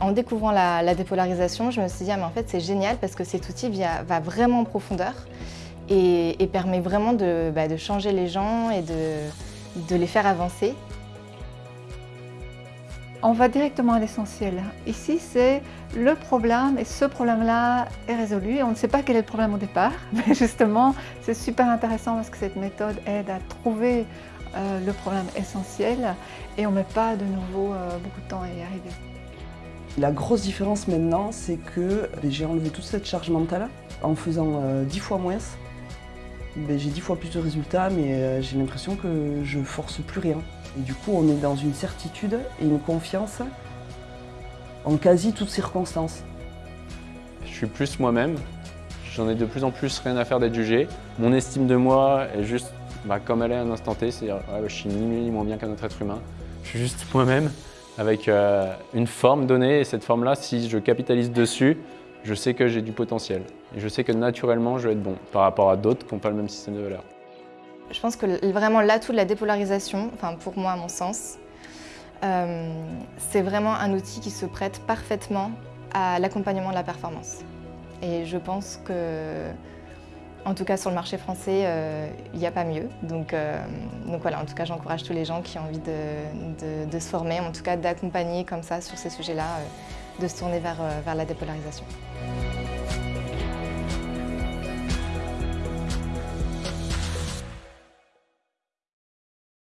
En découvrant la, dépolarisation, je me suis dit, ah, mais en fait, c'est génial parce que cet outil va vraiment en profondeur et, permet vraiment bah, de, changer les gens et de, les faire avancer. On va directement à l'essentiel. Ici, c'est le problème et ce problème-là est résolu. On ne sait pas quel est le problème au départ, mais justement, c'est super intéressant parce que cette méthode aide à trouver euh, le problème essentiel et on ne met pas de nouveau euh, beaucoup de temps à y arriver. La grosse différence maintenant, c'est que j'ai enlevé toute cette charge mentale en faisant euh, dix fois moins. Ben, j'ai dix fois plus de résultats, mais euh, j'ai l'impression que je force plus rien. Et du coup, on est dans une certitude et une confiance en quasi toutes circonstances. Je suis plus moi-même, j'en ai de plus en plus rien à faire d'être jugé. Mon estime de moi est juste bah, comme elle est à un instant T, c'est-à-dire je suis ni mieux ni moins bien qu'un autre être humain. Je suis juste moi-même avec euh, une forme donnée et cette forme-là, si je capitalise dessus, je sais que j'ai du potentiel. Et je sais que naturellement, je vais être bon par rapport à d'autres qui n'ont pas le même système de valeur. Je pense que vraiment l'atout de la dépolarisation, enfin pour moi à mon sens, euh, c'est vraiment un outil qui se prête parfaitement à l'accompagnement de la performance. Et je pense que en tout cas, sur le marché français, euh, il n'y a pas mieux. Donc, euh, donc voilà, en tout cas, j'encourage tous les gens qui ont envie de, se former, en tout cas d'accompagner comme ça sur ces sujets-là, euh, de se tourner vers la dépolarisation.